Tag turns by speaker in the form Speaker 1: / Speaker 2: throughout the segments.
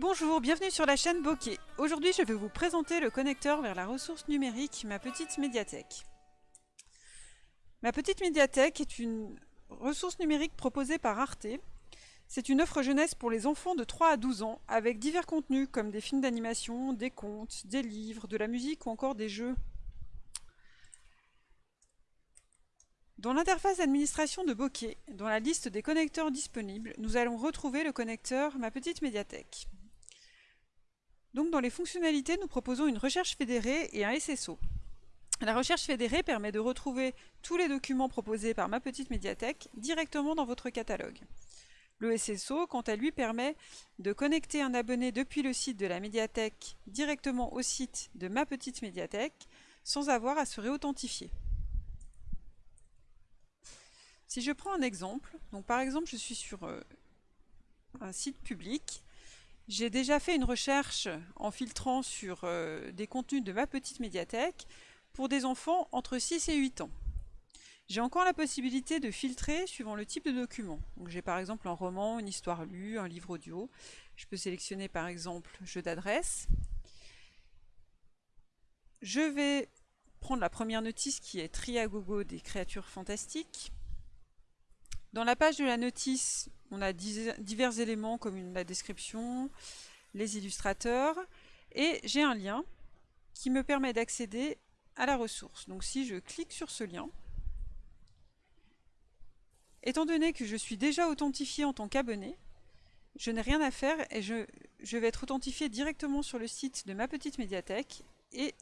Speaker 1: Bonjour, bienvenue sur la chaîne Bokeh. Aujourd'hui, je vais vous présenter le connecteur vers la ressource numérique Ma Petite Médiathèque. Ma Petite Médiathèque est une ressource numérique proposée par Arte. C'est une offre jeunesse pour les enfants de 3 à 12 ans, avec divers contenus comme des films d'animation, des contes, des livres, de la musique ou encore des jeux. Dans l'interface d'administration de Bokeh, dans la liste des connecteurs disponibles, nous allons retrouver le connecteur Ma Petite Médiathèque. Donc dans les fonctionnalités, nous proposons une recherche fédérée et un SSO. La recherche fédérée permet de retrouver tous les documents proposés par Ma Petite Médiathèque directement dans votre catalogue. Le SSO, quant à lui, permet de connecter un abonné depuis le site de la médiathèque directement au site de Ma Petite Médiathèque sans avoir à se réauthentifier. Si je prends un exemple, par exemple je suis sur euh, un site public, j'ai déjà fait une recherche en filtrant sur euh, des contenus de ma petite médiathèque pour des enfants entre 6 et 8 ans. J'ai encore la possibilité de filtrer suivant le type de document. J'ai par exemple un roman, une histoire lue, un livre audio. Je peux sélectionner par exemple jeu d'adresse. Je vais prendre la première notice qui est Triagogo des créatures fantastiques. Dans la page de la notice, on a divers éléments comme la description, les illustrateurs, et j'ai un lien qui me permet d'accéder à la ressource. Donc si je clique sur ce lien, étant donné que je suis déjà authentifié en tant qu'abonné, je n'ai rien à faire et je, vais être authentifié directement sur le site de ma petite médiathèque et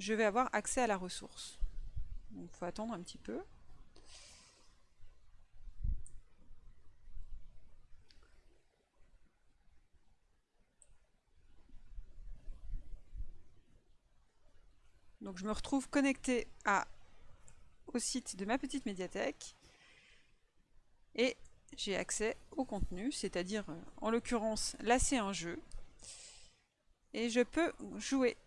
Speaker 1: je vais avoir accès à la ressource. Il faut attendre un petit peu. Donc je me retrouve connecté à, au site de ma petite médiathèque et j'ai accès au contenu, c'est-à-dire euh, en l'occurrence là c'est un jeu et je peux jouer.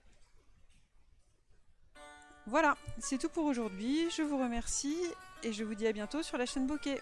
Speaker 1: Voilà, c'est tout pour aujourd'hui, je vous remercie et je vous dis à bientôt sur la chaîne Bokeh.